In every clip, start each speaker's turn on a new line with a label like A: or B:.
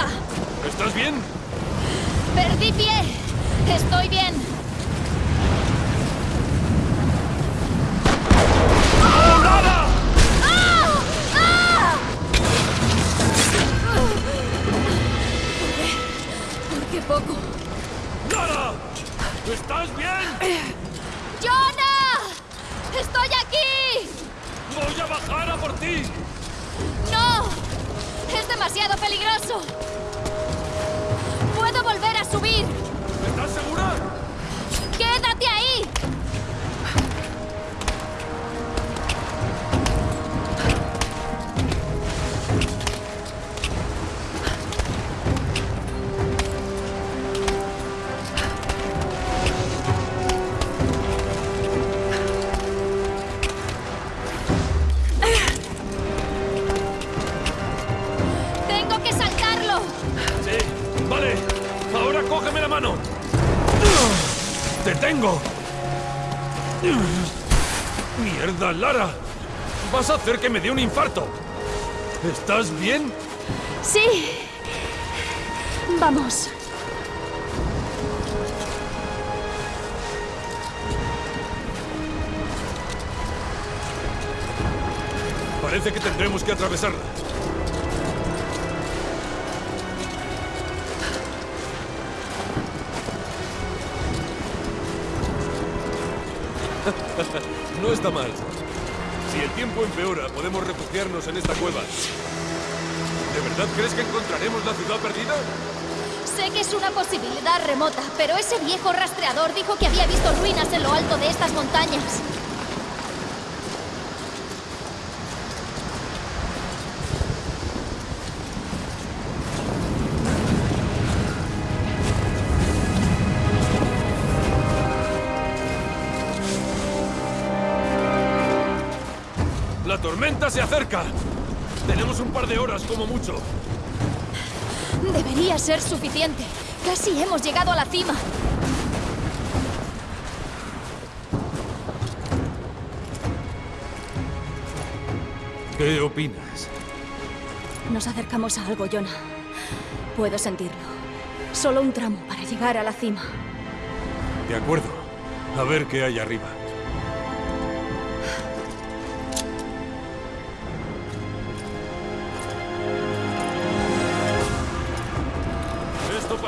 A: ayuda!
B: ¿Estás bien?
A: ¡Perdí pie! ¡Estoy bien! ¡Ah! ¿Por qué poco?
B: ¡Nada! ¿Estás bien?
A: ¡Jonah! ¡Estoy aquí!
B: ¡Voy a bajar a por ti!
A: ¡No! ¡Es demasiado peligroso! Tengo!
B: ¡Mierda, Lara! Vas a hacer que me dé un infarto. ¿Estás bien?
A: Sí. Vamos.
B: Parece que tendremos que atravesarla. No está mal. Si el tiempo empeora, podemos refugiarnos en esta cueva. ¿De verdad crees que encontraremos la ciudad perdida?
A: Sé que es una posibilidad remota, pero ese viejo rastreador dijo que había visto ruinas en lo alto de estas montañas.
B: Tormenta se acerca! Tenemos un par de horas como mucho.
A: Debería ser suficiente. Casi hemos llegado a la cima.
B: ¿Qué opinas?
A: Nos acercamos a algo, Jonah. Puedo sentirlo. Solo un tramo para llegar a la cima.
B: De acuerdo. A ver qué hay arriba.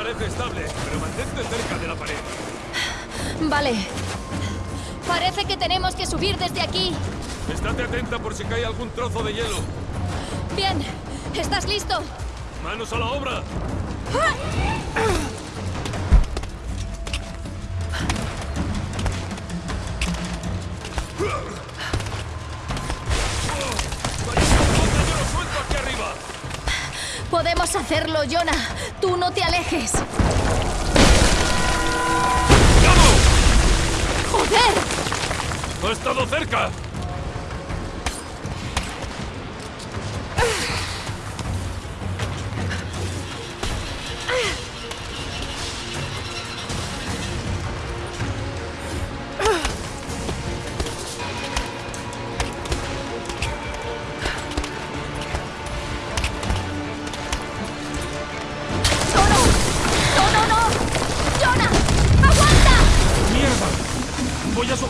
B: Parece estable, pero mantente cerca de la pared.
A: Vale. Parece que tenemos que subir desde aquí.
B: Estate atenta por si cae algún trozo de hielo.
A: Bien. ¿Estás listo?
B: ¡Manos a la obra! ¡Vaya,
A: Podemos hacerlo, Jonah. Tú no te alejes.
B: ¡Vamos!
A: ¡Joder!
B: ¡Ha estado cerca!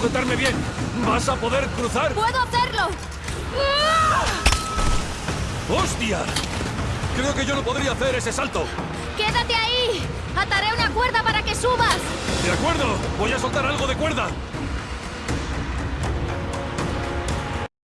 B: Sujetarme bien. ¿Vas a poder cruzar?
A: ¡Puedo hacerlo!
B: ¡Hostia! Creo que yo no podría hacer ese salto.
A: ¡Quédate ahí! ¡Ataré una cuerda para que subas!
B: De acuerdo, voy a soltar algo de cuerda.